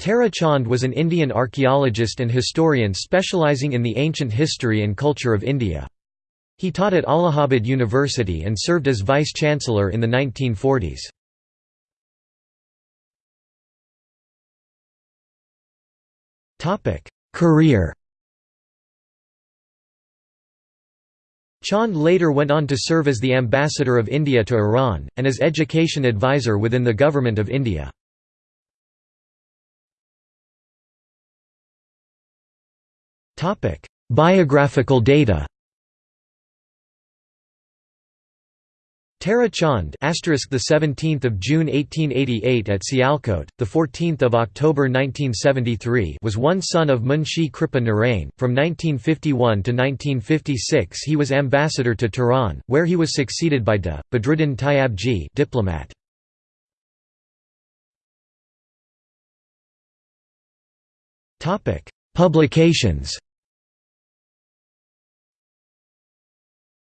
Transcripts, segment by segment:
Tara Chand was an Indian archaeologist and historian specializing in the ancient history and culture of India. He taught at Allahabad University and served as vice-chancellor in the 1940s. Career Chand later went on to serve as the ambassador of India to Iran, and as education advisor within the Government of India. Biographical data Tara Chand asterisk the 17th of June 1888 at Sialkot the 14th of October 1973 was one son of Munshi Kripa Narain. From 1951 to 1956 he was ambassador to Tehran where he was succeeded by Da Badruddin Tayyabji diplomat. Topic. Publications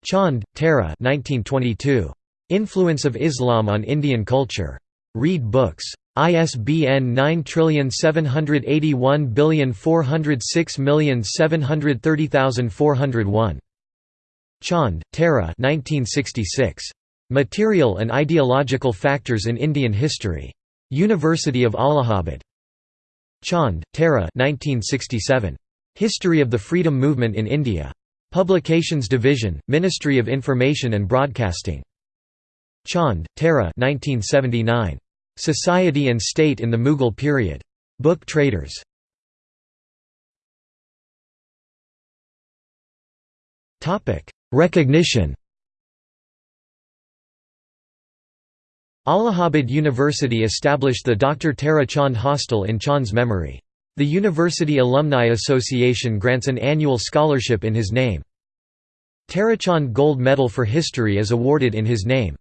Chand, Tara 1922. Influence of Islam on Indian Culture. Read Books. ISBN 9781406730401. Chand, Tara 1966. Material and Ideological Factors in Indian History. University of Allahabad. Chand, Tara 1967. History of the Freedom Movement in India. Publications Division, Ministry of Information and Broadcasting. Chand, Tara 1979. Society and State in the Mughal Period. Book Traders. Recognition Allahabad University established the Dr. Tara Chand Hostel in Chand's memory. The University Alumni Association grants an annual scholarship in his name. Tarachand Gold Medal for History is awarded in his name.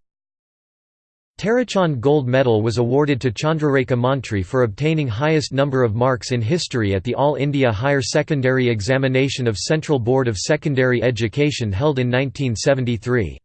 Tarachand Gold Medal was awarded to Chandrarekha Mantri for obtaining highest number of marks in history at the All India Higher Secondary Examination of Central Board of Secondary Education held in 1973.